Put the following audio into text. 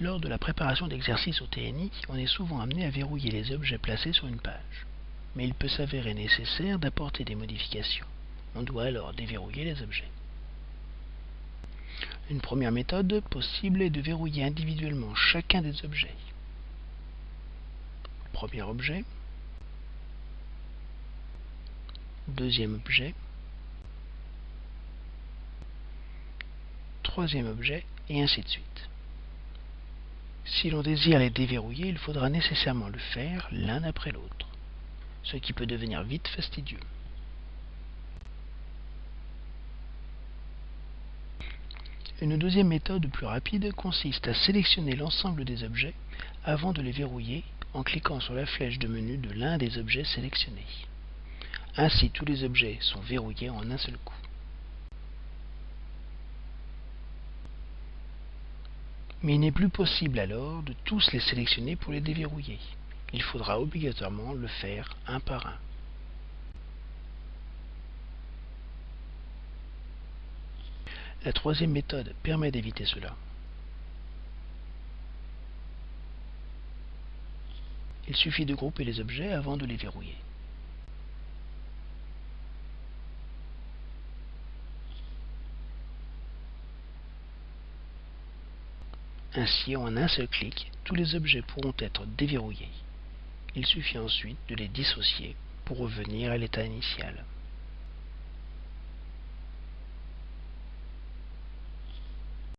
Lors de la préparation d'exercices au TNI, on est souvent amené à verrouiller les objets placés sur une page. Mais il peut s'avérer nécessaire d'apporter des modifications. On doit alors déverrouiller les objets. Une première méthode possible est de verrouiller individuellement chacun des objets. Premier objet, deuxième objet, troisième objet, et ainsi de suite. Si l'on désire les déverrouiller, il faudra nécessairement le faire l'un après l'autre, ce qui peut devenir vite fastidieux. Une deuxième méthode plus rapide consiste à sélectionner l'ensemble des objets avant de les verrouiller en cliquant sur la flèche de menu de l'un des objets sélectionnés. Ainsi, tous les objets sont verrouillés en un seul coup. Mais il n'est plus possible alors de tous les sélectionner pour les déverrouiller. Il faudra obligatoirement le faire un par un. La troisième méthode permet d'éviter cela. Il suffit de grouper les objets avant de les verrouiller. Ainsi, en un seul clic, tous les objets pourront être déverrouillés. Il suffit ensuite de les dissocier pour revenir à l'état initial.